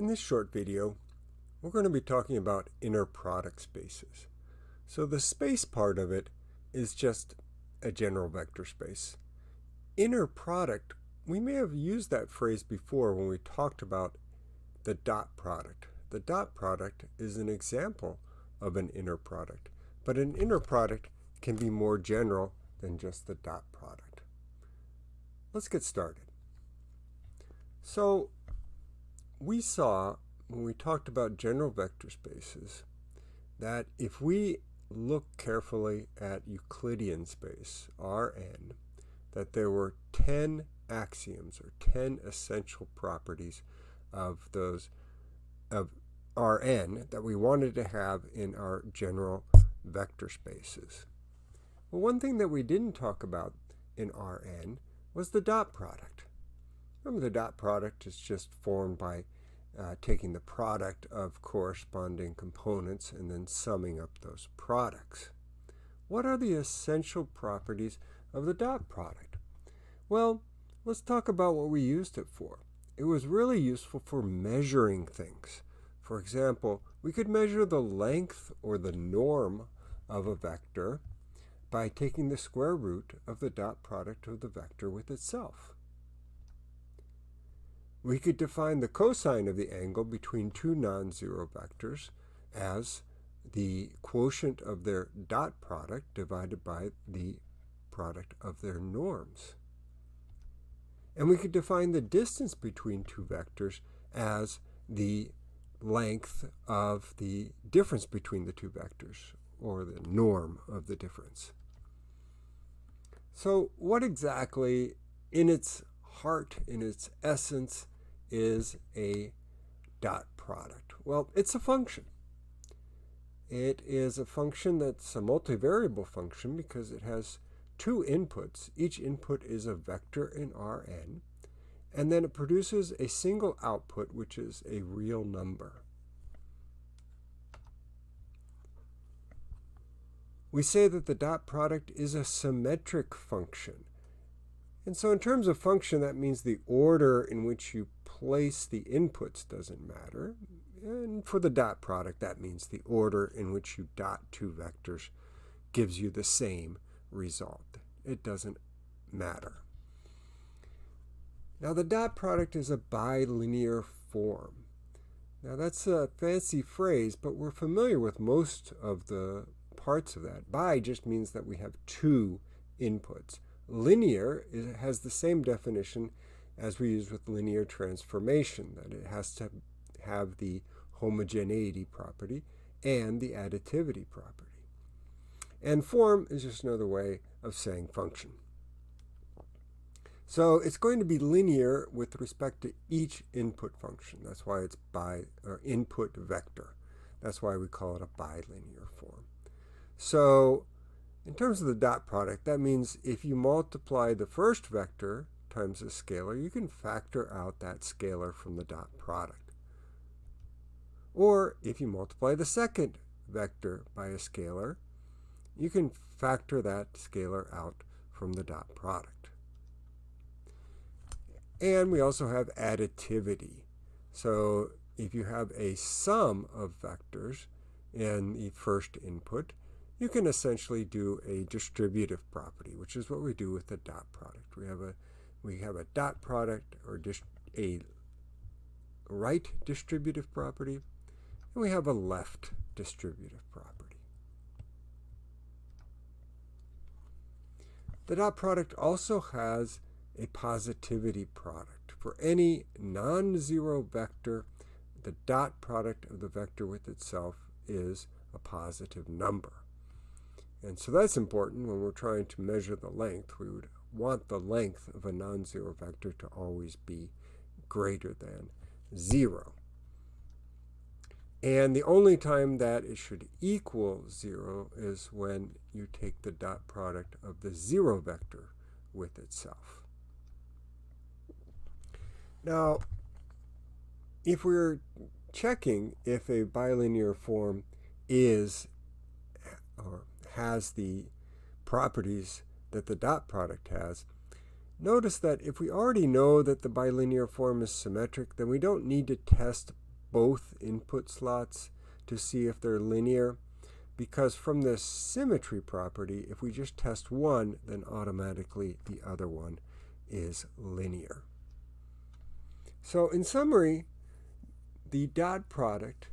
In this short video, we're going to be talking about inner product spaces. So the space part of it is just a general vector space. Inner product, we may have used that phrase before when we talked about the dot product. The dot product is an example of an inner product, but an inner product can be more general than just the dot product. Let's get started. So we saw when we talked about general vector spaces that if we look carefully at Euclidean space, Rn, that there were 10 axioms or 10 essential properties of those of Rn that we wanted to have in our general vector spaces. Well, one thing that we didn't talk about in Rn was the dot product. Remember the dot product is just formed by uh, taking the product of corresponding components and then summing up those products. What are the essential properties of the dot product? Well, let's talk about what we used it for. It was really useful for measuring things. For example, we could measure the length or the norm of a vector by taking the square root of the dot product of the vector with itself. We could define the cosine of the angle between two non-zero vectors as the quotient of their dot product divided by the product of their norms. And we could define the distance between two vectors as the length of the difference between the two vectors, or the norm of the difference. So what exactly, in its heart, in its essence, is a dot product? Well, it's a function. It is a function that's a multivariable function because it has two inputs. Each input is a vector in Rn. And then it produces a single output, which is a real number. We say that the dot product is a symmetric function. And so in terms of function, that means the order in which you place the inputs doesn't matter. And for the dot product, that means the order in which you dot two vectors gives you the same result. It doesn't matter. Now the dot product is a bilinear form. Now that's a fancy phrase, but we're familiar with most of the parts of that. Bi just means that we have two inputs. Linear has the same definition as we use with linear transformation, that it has to have the homogeneity property and the additivity property. And form is just another way of saying function. So it's going to be linear with respect to each input function. That's why it's by or input vector. That's why we call it a bilinear form. So in terms of the dot product, that means if you multiply the first vector times a scalar, you can factor out that scalar from the dot product. Or if you multiply the second vector by a scalar, you can factor that scalar out from the dot product. And we also have additivity. So if you have a sum of vectors in the first input, you can essentially do a distributive property, which is what we do with the dot product. We have a we have a dot product or a right distributive property, and we have a left distributive property. The dot product also has a positivity product. For any non-zero vector, the dot product of the vector with itself is a positive number. And so that's important when we're trying to measure the length. We would want the length of a non-zero vector to always be greater than 0. And the only time that it should equal 0 is when you take the dot product of the 0 vector with itself. Now, if we're checking if a bilinear form is or has the properties that the dot product has, notice that if we already know that the bilinear form is symmetric, then we don't need to test both input slots to see if they're linear because from the symmetry property, if we just test one, then automatically the other one is linear. So in summary, the dot product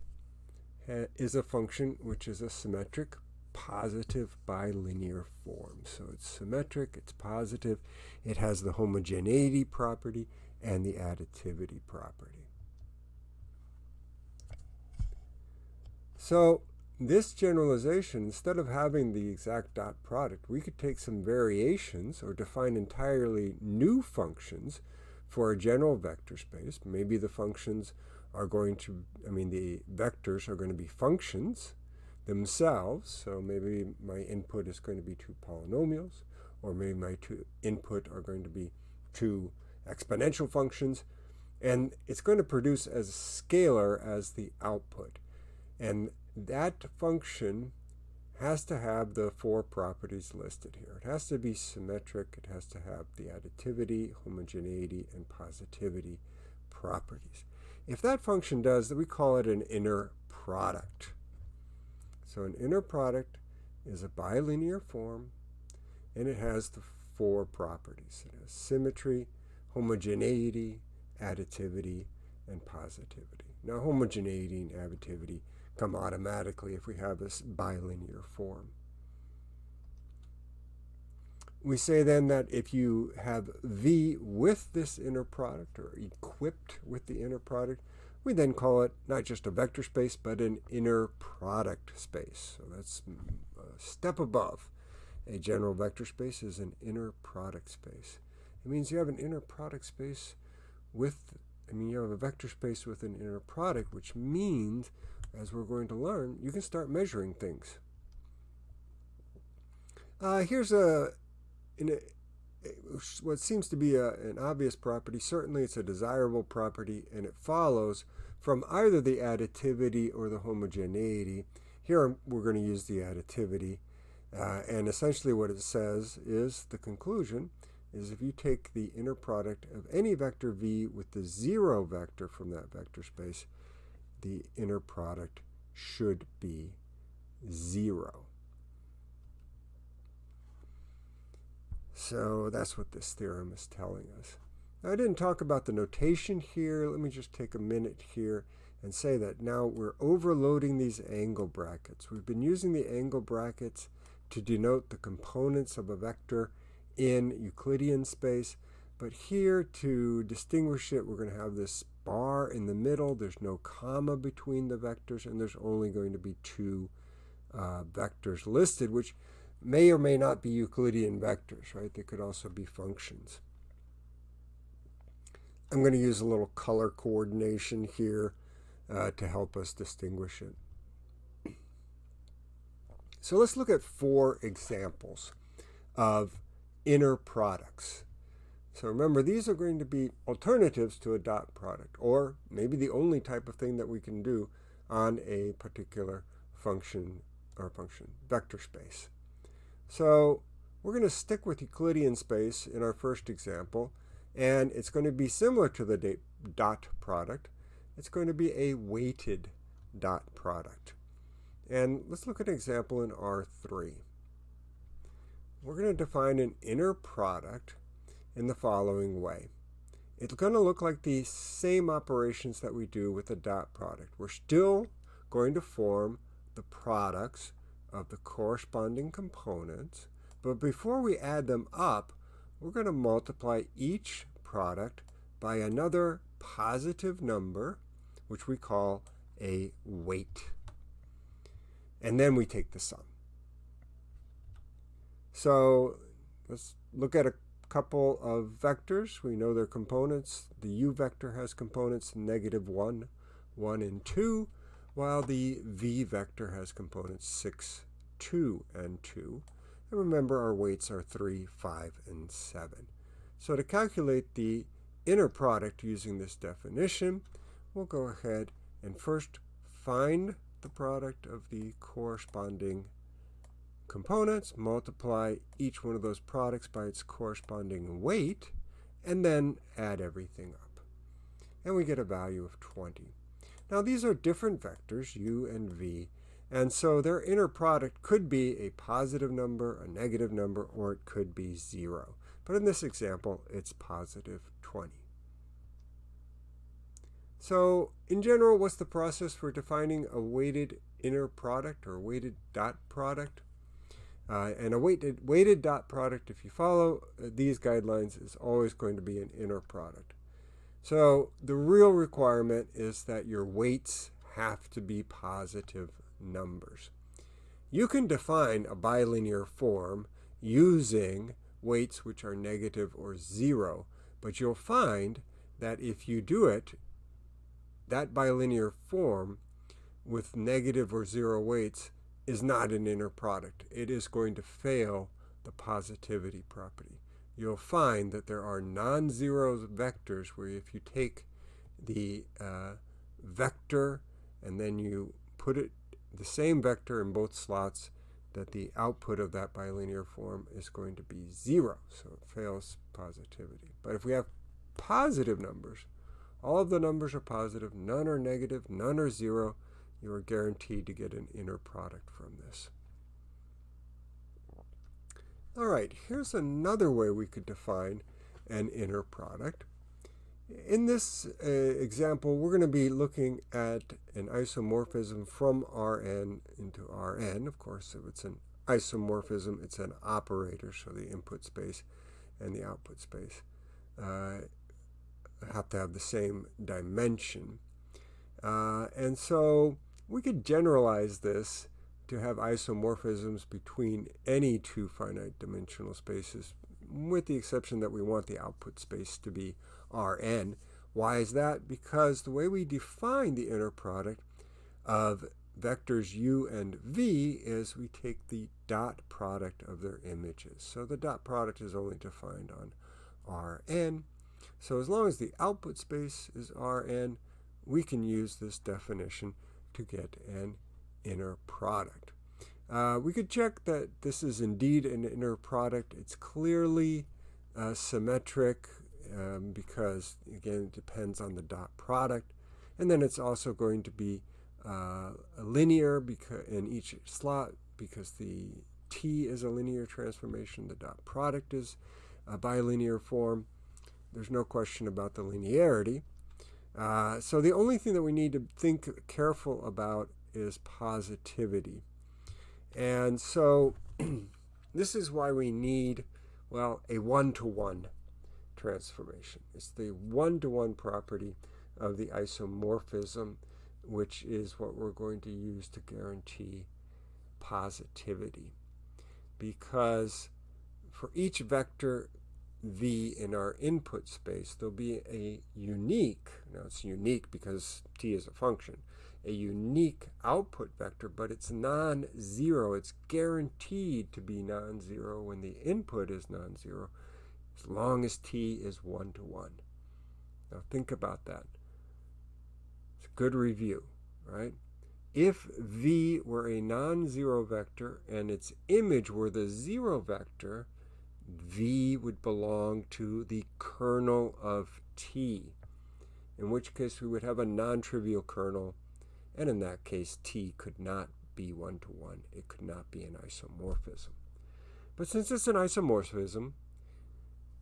eh, is a function which is a symmetric positive bilinear form. So it's symmetric, it's positive, it has the homogeneity property and the additivity property. So this generalization, instead of having the exact dot product, we could take some variations or define entirely new functions for a general vector space. Maybe the functions are going to, I mean, the vectors are going to be functions themselves. So maybe my input is going to be two polynomials, or maybe my two input are going to be two exponential functions. And it's going to produce as scalar as the output. And that function has to have the four properties listed here. It has to be symmetric. It has to have the additivity, homogeneity, and positivity properties. If that function does, we call it an inner product. So an inner product is a bilinear form, and it has the four properties. It has symmetry, homogeneity, additivity, and positivity. Now homogeneity and additivity come automatically if we have this bilinear form. We say then that if you have V with this inner product or equipped with the inner product, we then call it not just a vector space, but an inner product space. So that's a step above. A general vector space is an inner product space. It means you have an inner product space with, I mean, you have a vector space with an inner product, which means as we're going to learn, you can start measuring things. Uh, here's a, a, what seems to be a, an obvious property. Certainly it's a desirable property, and it follows from either the additivity or the homogeneity. Here we're going to use the additivity. Uh, and essentially what it says is the conclusion is if you take the inner product of any vector v with the zero vector from that vector space, the inner product should be 0. So that's what this theorem is telling us. Now, I didn't talk about the notation here. Let me just take a minute here and say that now we're overloading these angle brackets. We've been using the angle brackets to denote the components of a vector in Euclidean space. But here to distinguish it, we're going to have this bar in the middle. There's no comma between the vectors, and there's only going to be two uh, vectors listed, which may or may not be Euclidean vectors, right? They could also be functions. I'm going to use a little color coordination here uh, to help us distinguish it. So let's look at four examples of inner products. So remember, these are going to be alternatives to a dot product, or maybe the only type of thing that we can do on a particular function or function vector space. So we're going to stick with Euclidean space in our first example, and it's going to be similar to the dot product. It's going to be a weighted dot product. And let's look at an example in R3. We're going to define an inner product in the following way. It's going to look like the same operations that we do with the dot product. We're still going to form the products of the corresponding components, but before we add them up, we're going to multiply each product by another positive number, which we call a weight. And then we take the sum. So let's look at a couple of vectors. We know their components. The u vector has components negative 1, 1, and 2, while the v vector has components 6, 2, and 2. And remember, our weights are 3, 5, and 7. So to calculate the inner product using this definition, we'll go ahead and first find the product of the corresponding components, multiply each one of those products by its corresponding weight, and then add everything up. And we get a value of 20. Now these are different vectors, u and v, and so their inner product could be a positive number, a negative number, or it could be 0. But in this example, it's positive 20. So in general, what's the process for defining a weighted inner product or weighted dot product? Uh, and a weighted, weighted dot product, if you follow uh, these guidelines, is always going to be an inner product. So the real requirement is that your weights have to be positive numbers. You can define a bilinear form using weights which are negative or zero, but you'll find that if you do it, that bilinear form with negative or zero weights is not an inner product. It is going to fail the positivity property. You'll find that there are non-zero vectors where if you take the uh, vector and then you put it the same vector in both slots, that the output of that bilinear form is going to be zero. So it fails positivity. But if we have positive numbers, all of the numbers are positive, none are negative, none are zero, you are guaranteed to get an inner product from this. All right, here's another way we could define an inner product. In this uh, example, we're going to be looking at an isomorphism from Rn into Rn. Of course, if it's an isomorphism, it's an operator, so the input space and the output space uh, have to have the same dimension. Uh, and so we could generalize this to have isomorphisms between any two finite dimensional spaces, with the exception that we want the output space to be Rn. Why is that? Because the way we define the inner product of vectors u and v is we take the dot product of their images. So the dot product is only defined on Rn. So as long as the output space is Rn, we can use this definition to get an inner product. Uh, we could check that this is indeed an inner product. It's clearly uh, symmetric um, because, again, it depends on the dot product. And then it's also going to be uh, linear because in each slot because the t is a linear transformation. The dot product is a bilinear form. There's no question about the linearity. Uh, so the only thing that we need to think careful about is positivity. And so this is why we need, well, a one-to-one -one transformation. It's the one-to-one -one property of the isomorphism, which is what we're going to use to guarantee positivity. Because for each vector v in our input space, there'll be a unique, now it's unique because t is a function, a unique output vector, but it's non-zero. It's guaranteed to be non-zero when the input is non-zero, as long as t is one-to-one. Now think about that. It's a good review, right? If v were a non-zero vector and its image were the zero vector, v would belong to the kernel of t, in which case we would have a non-trivial kernel, and in that case t could not be one-to-one. -one. It could not be an isomorphism. But since it's an isomorphism,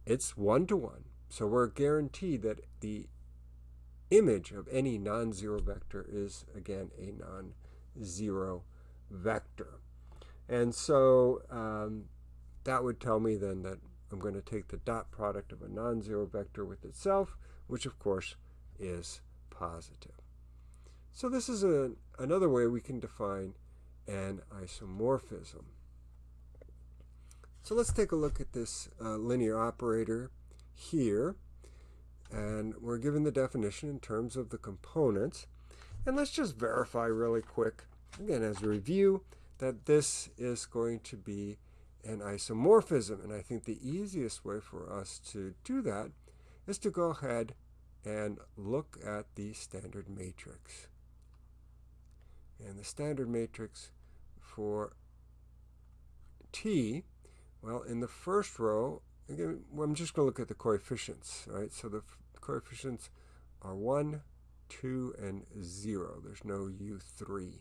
it's one-to-one. -one. So we're guaranteed that the image of any non-zero vector is, again, a non-zero vector. And so um, that would tell me then that I'm going to take the dot product of a non-zero vector with itself, which of course is positive. So this is a, another way we can define an isomorphism. So let's take a look at this uh, linear operator here. And we're given the definition in terms of the components. And let's just verify really quick, again as a review, that this is going to be an isomorphism. And I think the easiest way for us to do that is to go ahead and look at the standard matrix. And the standard matrix for t, well, in the first row, again, I'm just going to look at the coefficients, right? So the coefficients are 1, u2 and 0. There's no u3.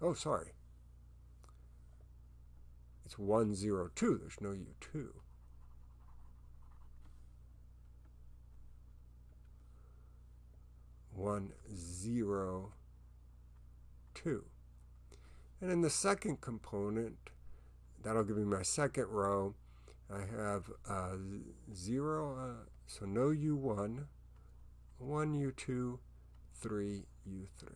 Oh, sorry. It's 1, 0, 2. There's no u2. One zero two. And in the second component, that'll give me my second row. I have uh, 0, uh, so no U1, 1 U2, 3 U3.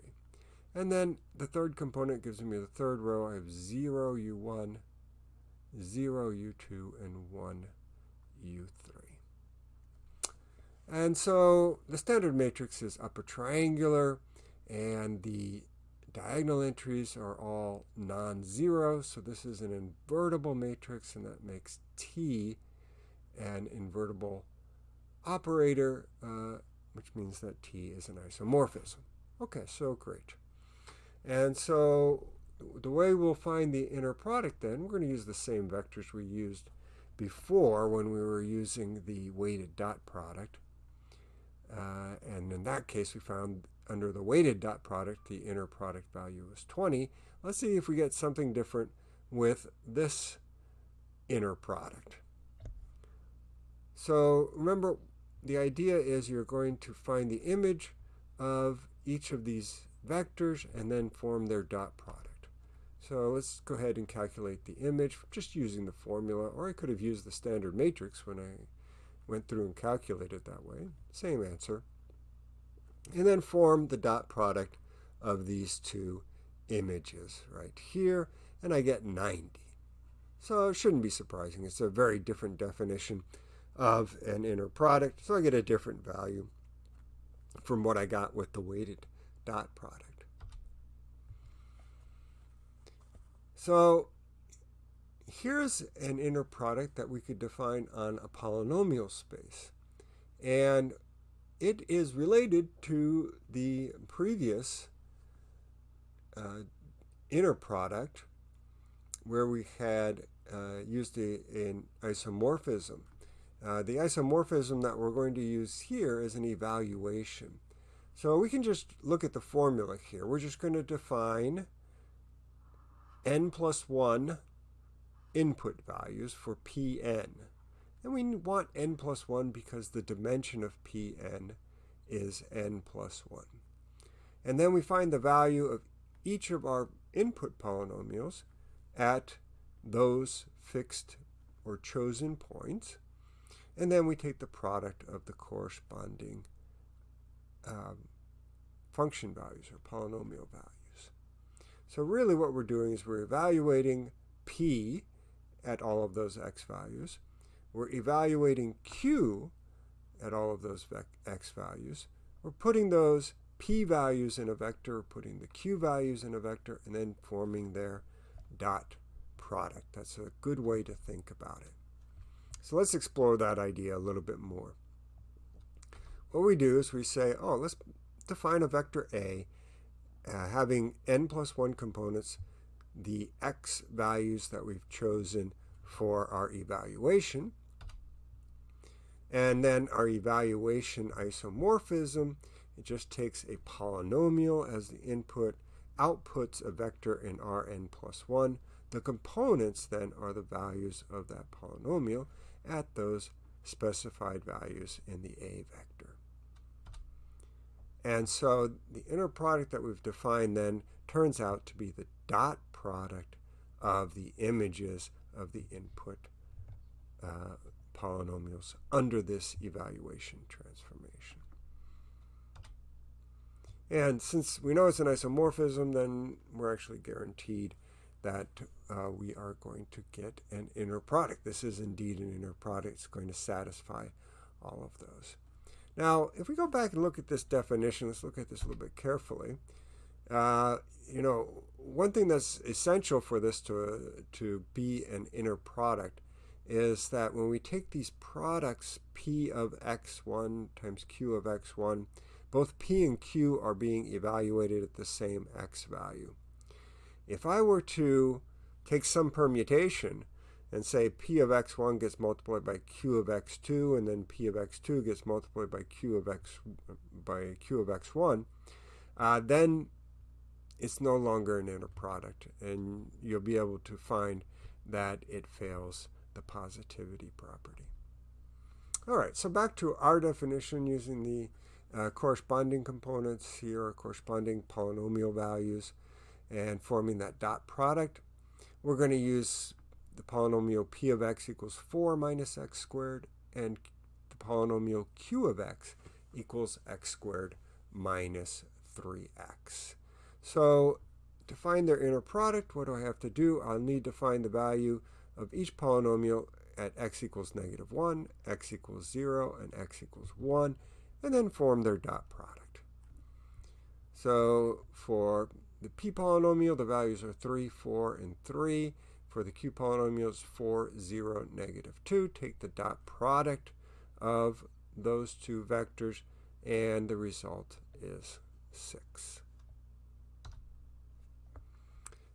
And then the third component gives me the third row. I have 0 U1, 0 U2, and 1 U3. And so the standard matrix is upper triangular, and the diagonal entries are all non-zero, so this is an invertible matrix, and that makes T an invertible operator, uh, which means that T is an isomorphism. Okay, so great. And so the way we'll find the inner product then, we're going to use the same vectors we used before when we were using the weighted dot product. Uh, and in that case, we found under the weighted dot product, the inner product value is 20. Let's see if we get something different with this inner product. So remember, the idea is you're going to find the image of each of these vectors and then form their dot product. So let's go ahead and calculate the image just using the formula, or I could have used the standard matrix when I went through and calculated that way. Same answer and then form the dot product of these two images right here, and I get 90. So it shouldn't be surprising. It's a very different definition of an inner product, so I get a different value from what I got with the weighted dot product. So here's an inner product that we could define on a polynomial space. And it is related to the previous uh, inner product where we had uh, used an isomorphism. Uh, the isomorphism that we're going to use here is an evaluation. So we can just look at the formula here. We're just going to define n plus 1 input values for Pn. And we want n plus 1 because the dimension of Pn is n plus 1. And then we find the value of each of our input polynomials at those fixed or chosen points. And then we take the product of the corresponding um, function values or polynomial values. So really what we're doing is we're evaluating p at all of those x values. We're evaluating Q at all of those x values. We're putting those p values in a vector, putting the q values in a vector, and then forming their dot product. That's a good way to think about it. So let's explore that idea a little bit more. What we do is we say, oh, let's define a vector A uh, having n plus 1 components, the x values that we've chosen for our evaluation, and then our evaluation isomorphism, it just takes a polynomial as the input, outputs a vector in Rn plus 1. The components then are the values of that polynomial at those specified values in the A vector. And so the inner product that we've defined then turns out to be the dot product of the images of the input uh, polynomials under this evaluation transformation. And since we know it's an isomorphism, then we're actually guaranteed that uh, we are going to get an inner product. This is indeed an inner product. It's going to satisfy all of those. Now, if we go back and look at this definition, let's look at this a little bit carefully. Uh, you know, one thing that's essential for this to, to be an inner product is that when we take these products p of x1 times q of x1, both p and q are being evaluated at the same x value. If I were to take some permutation and say p of x1 gets multiplied by q of x2 and then p of x2 gets multiplied by q of x by q of x1 uh, then it's no longer an inner product and you'll be able to find that it fails the positivity property. All right, so back to our definition using the uh, corresponding components here corresponding polynomial values and forming that dot product. We're going to use the polynomial p of x equals 4 minus x squared and the polynomial q of x equals x squared minus 3x. So to find their inner product, what do I have to do? I'll need to find the value of each polynomial at x equals negative 1, x equals 0, and x equals 1, and then form their dot product. So for the p polynomial, the values are 3, 4, and 3. For the q polynomials, 4, 0, negative 2. Take the dot product of those two vectors, and the result is 6.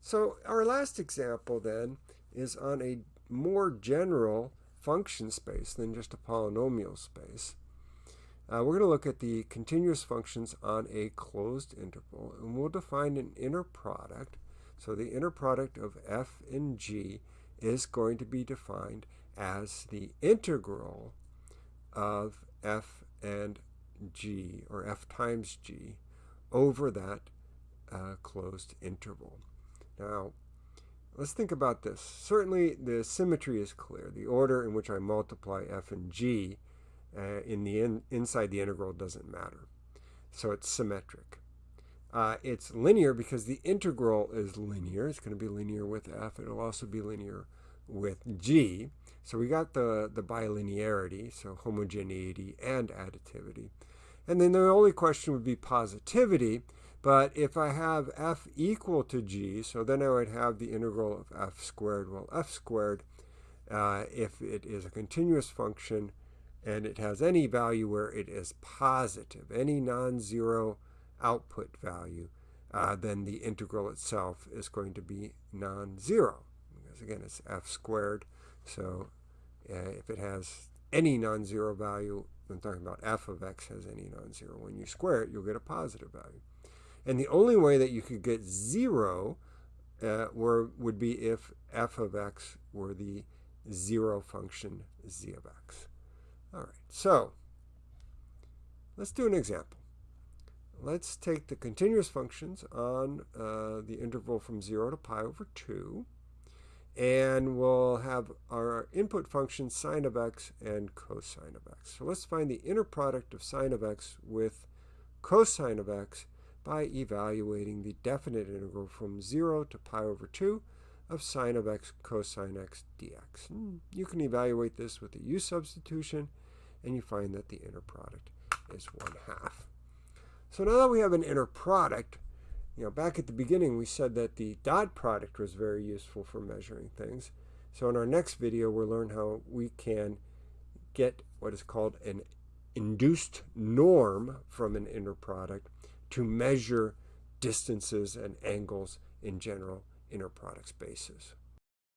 So our last example then is on a more general function space than just a polynomial space. Uh, we're going to look at the continuous functions on a closed interval, and we'll define an inner product. So the inner product of f and g is going to be defined as the integral of f and g, or f times g, over that uh, closed interval. Now, let's think about this. Certainly, the symmetry is clear. The order in which I multiply f and g uh, in the in, inside the integral doesn't matter. So it's symmetric. Uh, it's linear because the integral is linear. It's going to be linear with f. It'll also be linear with g. So we got the, the bilinearity, so homogeneity and additivity. And then the only question would be positivity. But if I have f equal to g, so then I would have the integral of f squared. Well, f squared, uh, if it is a continuous function and it has any value where it is positive, any non-zero output value, uh, then the integral itself is going to be non-zero. Because again, it's f squared. So uh, if it has any non-zero value, I'm talking about f of x has any non-zero. When you square it, you'll get a positive value. And the only way that you could get 0 uh, were, would be if f of x were the 0 function z of x. All right, so let's do an example. Let's take the continuous functions on uh, the interval from 0 to pi over 2. And we'll have our input functions sine of x and cosine of x. So let's find the inner product of sine of x with cosine of x by evaluating the definite integral from 0 to pi over 2 of sine of x cosine x dx. And you can evaluate this with the u substitution, and you find that the inner product is 1 half. So now that we have an inner product, you know, back at the beginning we said that the dot product was very useful for measuring things. So in our next video we'll learn how we can get what is called an induced norm from an inner product to measure distances and angles in general inner product spaces.